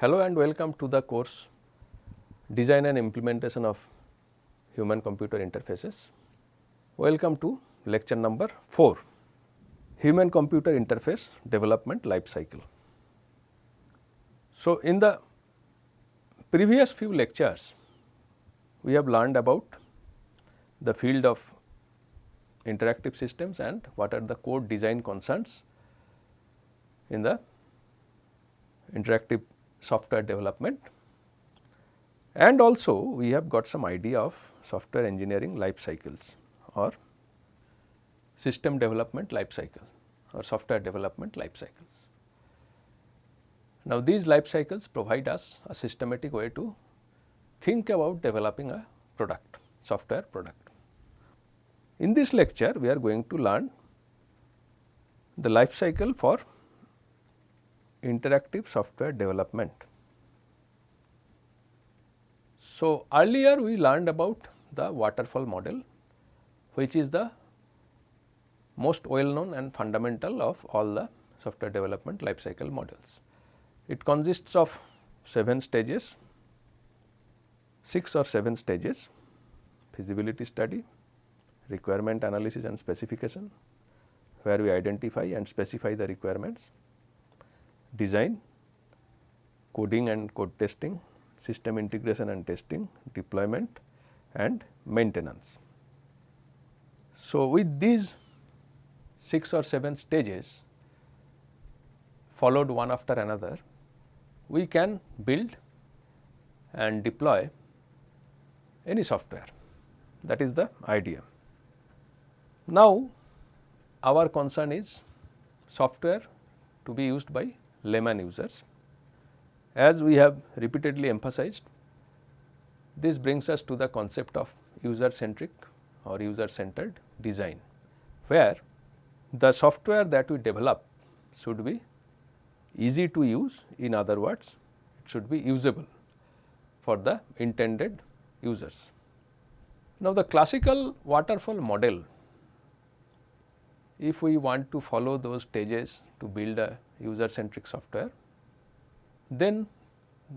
Hello and welcome to the course Design and Implementation of Human Computer Interfaces. Welcome to lecture number 4 Human Computer Interface Development Life Cycle. So, in the previous few lectures we have learned about the field of interactive systems and what are the code design concerns in the interactive software development and also we have got some idea of software engineering life cycles or system development life cycle or software development life cycles. Now, these life cycles provide us a systematic way to think about developing a product, software product. In this lecture, we are going to learn the life cycle for interactive software development. So, earlier we learned about the waterfall model which is the most well known and fundamental of all the software development life cycle models. It consists of 7 stages, 6 or 7 stages feasibility study, requirement analysis and specification where we identify and specify the requirements, design, coding and code testing, system integration and testing, deployment and maintenance. So, with these 6 or 7 stages followed one after another, we can build and deploy any software that is the idea. Now, our concern is software to be used by layman users. As we have repeatedly emphasized, this brings us to the concept of user centric or user centered design, where the software that we develop should be easy to use in other words it should be usable for the intended users. Now, the classical waterfall model if we want to follow those stages to build a user centric software, then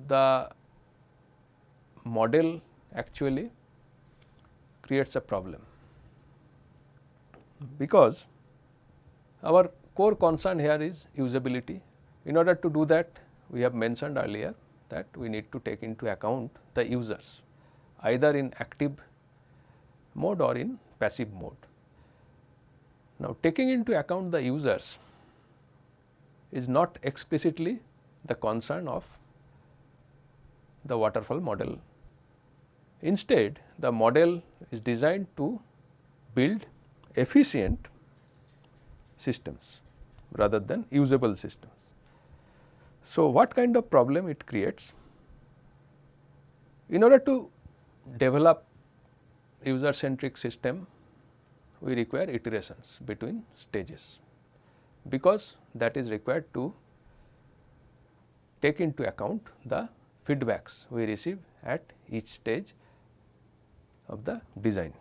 the model actually creates a problem because our core concern here is usability. In order to do that we have mentioned earlier that we need to take into account the users either in active mode or in passive mode. Now, taking into account the users is not explicitly the concern of the waterfall model. Instead, the model is designed to build efficient systems rather than usable systems. So, what kind of problem it creates? In order to develop user centric system we require iterations between stages because that is required to take into account the feedbacks we receive at each stage of the design.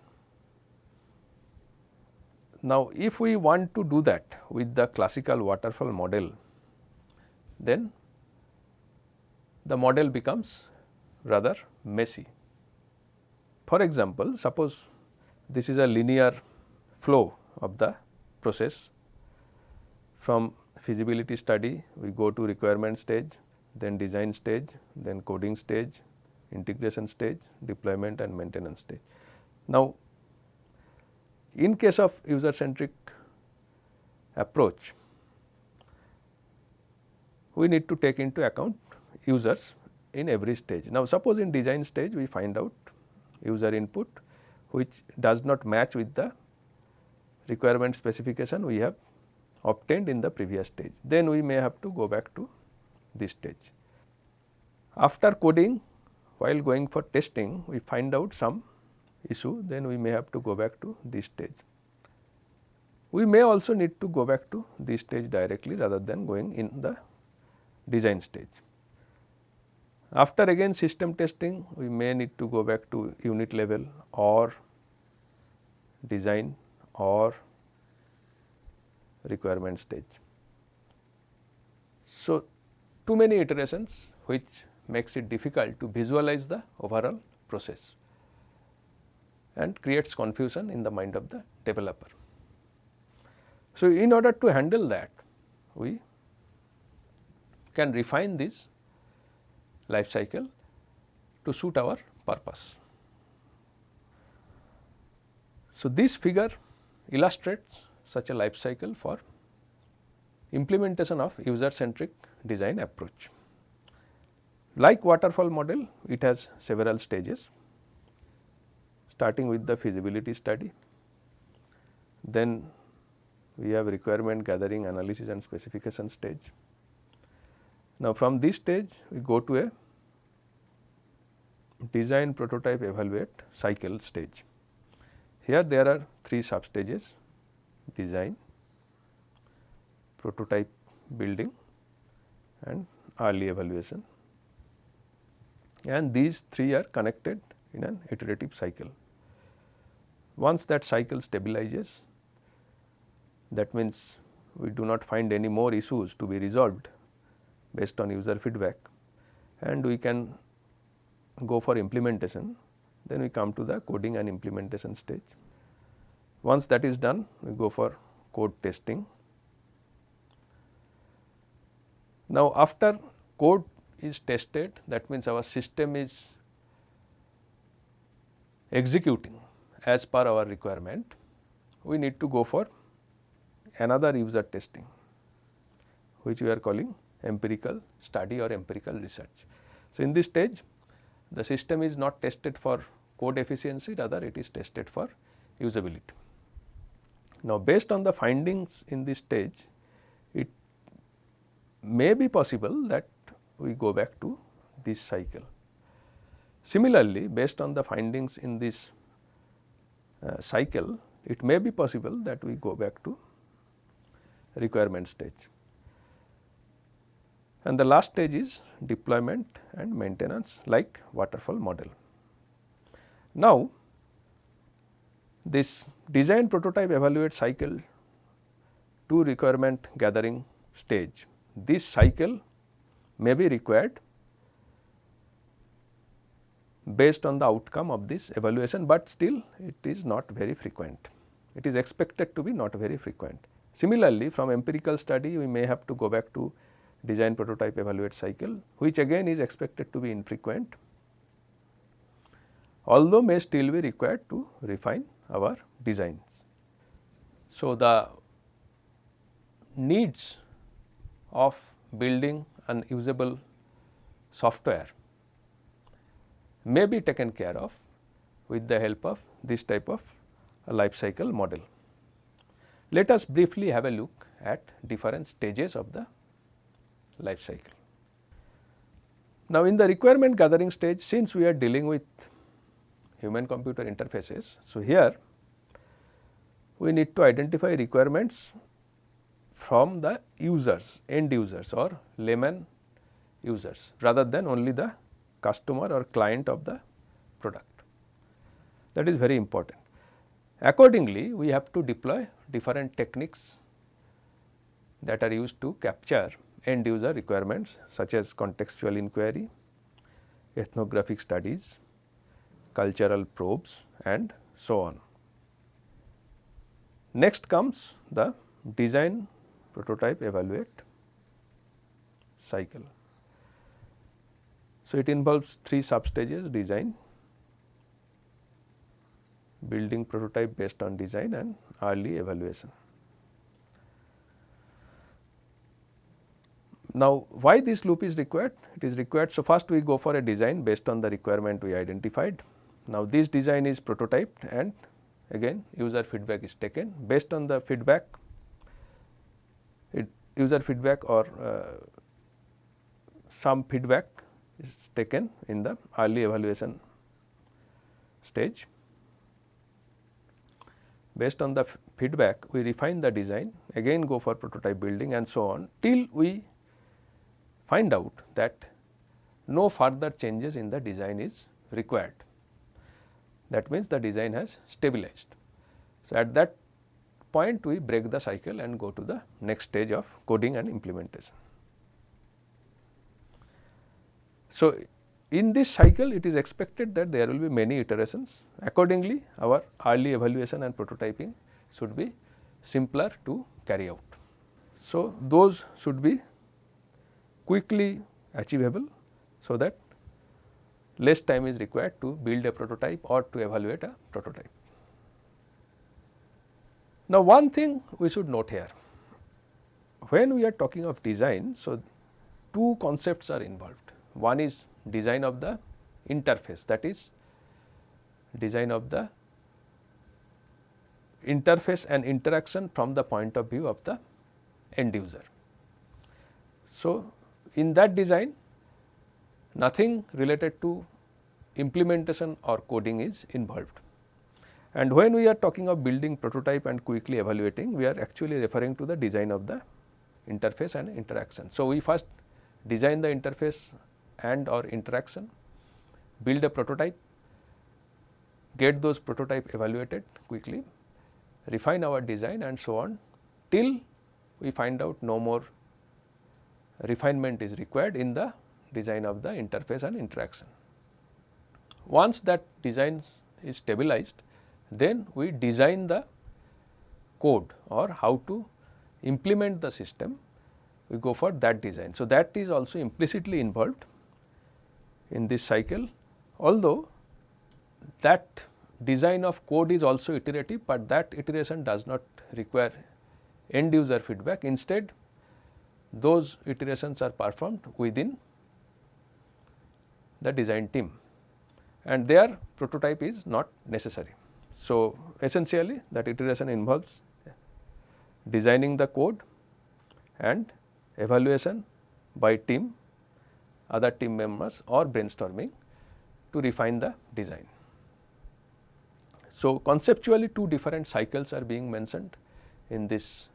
Now, if we want to do that with the classical waterfall model, then the model becomes rather messy. For example, suppose this is a linear flow of the process. From feasibility study, we go to requirement stage, then design stage, then coding stage, integration stage, deployment and maintenance stage. Now, in case of user centric approach, we need to take into account users in every stage. Now, suppose in design stage we find out user input which does not match with the requirement specification we have obtained in the previous stage. Then we may have to go back to this stage. After coding while going for testing we find out some issue then we may have to go back to this stage. We may also need to go back to this stage directly rather than going in the design stage. After again system testing we may need to go back to unit level or design or requirement stage. So, too many iterations which makes it difficult to visualize the overall process and creates confusion in the mind of the developer. So, in order to handle that we can refine this life cycle to suit our purpose. So, this figure illustrates such a life cycle for implementation of user centric design approach. Like waterfall model, it has several stages starting with the feasibility study. Then we have requirement gathering analysis and specification stage. Now, from this stage we go to a design prototype evaluate cycle stage. Here there are three sub stages design, prototype building and early evaluation and these three are connected in an iterative cycle. Once that cycle stabilizes that means we do not find any more issues to be resolved based on user feedback and we can go for implementation then we come to the coding and implementation stage. Once that is done we go for code testing. Now after code is tested that means our system is executing as per our requirement we need to go for another user testing which we are calling empirical study or empirical research. So, in this stage the system is not tested for code efficiency rather it is tested for usability. Now, based on the findings in this stage it may be possible that we go back to this cycle. Similarly, based on the findings in this uh, cycle it may be possible that we go back to requirement stage. And the last stage is deployment and maintenance like waterfall model. Now, this design prototype evaluate cycle to requirement gathering stage. This cycle may be required based on the outcome of this evaluation, but still it is not very frequent. It is expected to be not very frequent. Similarly, from empirical study we may have to go back to design prototype evaluate cycle which again is expected to be infrequent although may still be required to refine our designs. So, the needs of building an usable software may be taken care of with the help of this type of life cycle model. Let us briefly have a look at different stages of the life cycle. Now, in the requirement gathering stage since we are dealing with human computer interfaces. So, here we need to identify requirements from the users end users or layman users rather than only the customer or client of the product that is very important. Accordingly, we have to deploy different techniques that are used to capture end user requirements such as contextual inquiry, ethnographic studies, cultural probes and so on. Next comes the design prototype evaluate cycle. So, it involves three sub stages design, building prototype based on design and early evaluation. Now, why this loop is required? It is required. So, first we go for a design based on the requirement we identified. Now, this design is prototyped and again user feedback is taken based on the feedback it user feedback or uh, some feedback is taken in the early evaluation stage. Based on the feedback we refine the design again go for prototype building and so on till we find out that no further changes in the design is required. That means the design has stabilized. So, at that point we break the cycle and go to the next stage of coding and implementation. So, in this cycle it is expected that there will be many iterations accordingly our early evaluation and prototyping should be simpler to carry out. So, those should be quickly achievable so that less time is required to build a prototype or to evaluate a prototype. Now, one thing we should note here when we are talking of design, so two concepts are involved. One is design of the interface that is design of the interface and interaction from the point of view of the end user. So, in that design nothing related to implementation or coding is involved. And when we are talking of building prototype and quickly evaluating, we are actually referring to the design of the interface and interaction. So, we first design the interface and or interaction, build a prototype, get those prototype evaluated quickly, refine our design and so on till we find out no more refinement is required in the design of the interface and interaction. Once that design is stabilized, then we design the code or how to implement the system, we go for that design. So, that is also implicitly involved in this cycle, although that design of code is also iterative, but that iteration does not require end user feedback. Instead, those iterations are performed within the design team and their prototype is not necessary. So, essentially that iteration involves designing the code and evaluation by team, other team members or brainstorming to refine the design. So, conceptually two different cycles are being mentioned in this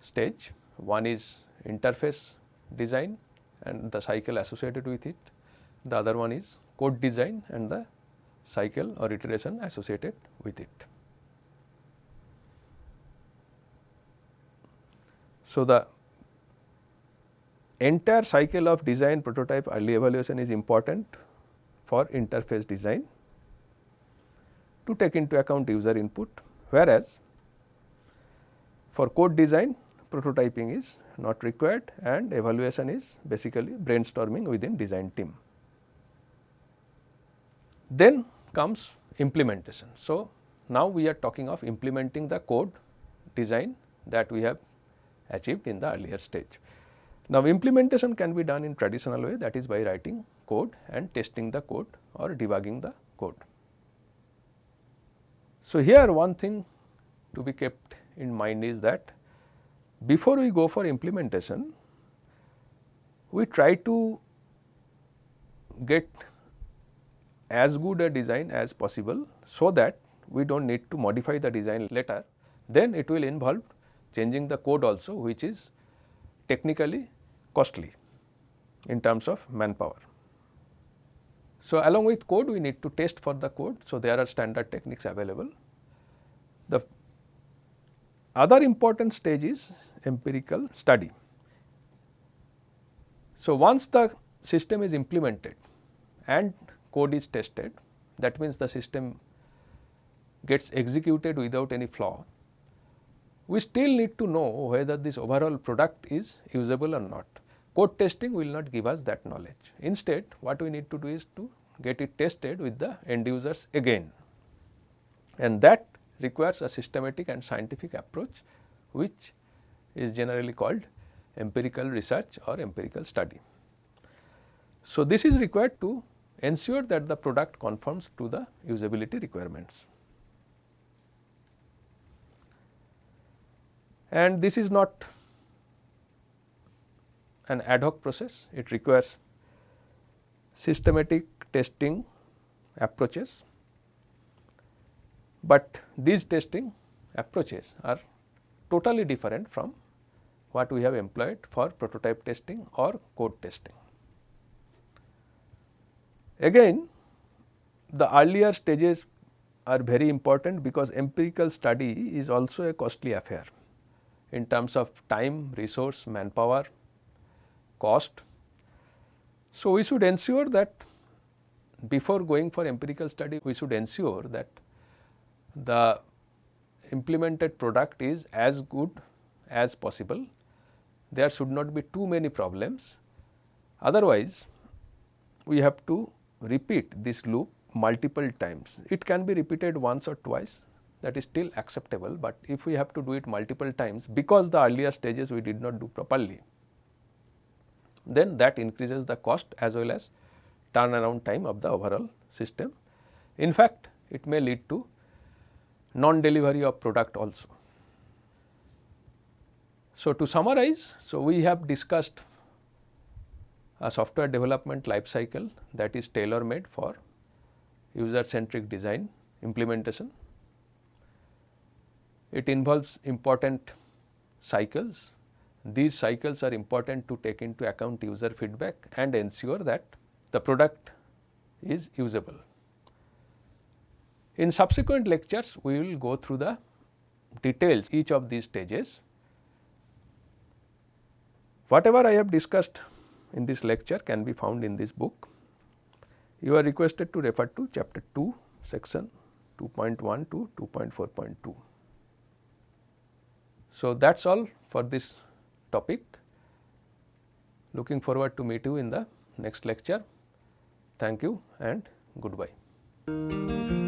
stage. One is interface design and the cycle associated with it. The other one is code design and the cycle or iteration associated with it. So, the entire cycle of design prototype early evaluation is important for interface design to take into account user input whereas for code design prototyping is not required and evaluation is basically brainstorming within design team. Then comes implementation. So, now we are talking of implementing the code design that we have achieved in the earlier stage. Now, implementation can be done in traditional way that is by writing code and testing the code or debugging the code. So, here one thing to be kept in mind is that before we go for implementation, we try to get as good a design as possible so that we do not need to modify the design later. Then it will involve changing the code also which is technically costly in terms of manpower. So, along with code we need to test for the code. So, there are standard techniques available. The other important stage is empirical study. So, once the system is implemented and code is tested that means the system gets executed without any flaw, we still need to know whether this overall product is usable or not. Code testing will not give us that knowledge. Instead, what we need to do is to get it tested with the end users again and that requires a systematic and scientific approach which is generally called empirical research or empirical study. So, this is required to ensure that the product conforms to the usability requirements. And this is not an ad hoc process, it requires systematic testing approaches, but these testing approaches are totally different from what we have employed for prototype testing or code testing. Again the earlier stages are very important because empirical study is also a costly affair in terms of time, resource, manpower, cost. So, we should ensure that before going for empirical study we should ensure that the implemented product is as good as possible. There should not be too many problems. Otherwise, we have to repeat this loop multiple times. It can be repeated once or twice that is still acceptable, but if we have to do it multiple times because the earlier stages we did not do properly, then that increases the cost as well as turnaround time of the overall system. In fact, it may lead to non-delivery of product also. So, to summarize, so we have discussed a software development life cycle that is tailor made for user centric design implementation. It involves important cycles. These cycles are important to take into account user feedback and ensure that the product is usable. In subsequent lectures, we will go through the details each of these stages. Whatever I have discussed in this lecture can be found in this book. You are requested to refer to chapter 2 section 2.1 to 2.4.2. So, that is all for this topic. Looking forward to meet you in the next lecture. Thank you and goodbye.